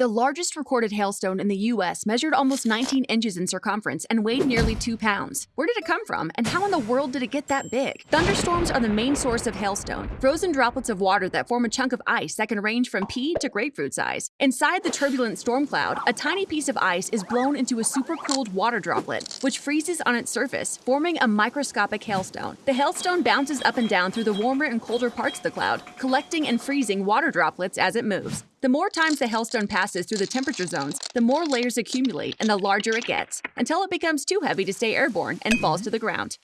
The largest recorded hailstone in the U.S. measured almost 19 inches in circumference and weighed nearly 2 pounds. Where did it come from, and how in the world did it get that big? Thunderstorms are the main source of hailstone, frozen droplets of water that form a chunk of ice that can range from pea to grapefruit size. Inside the turbulent storm cloud, a tiny piece of ice is blown into a supercooled water droplet, which freezes on its surface, forming a microscopic hailstone. The hailstone bounces up and down through the warmer and colder parts of the cloud, collecting and freezing water droplets as it moves. The more times the hailstone passes through the temperature zones, the more layers accumulate and the larger it gets, until it becomes too heavy to stay airborne and falls to the ground.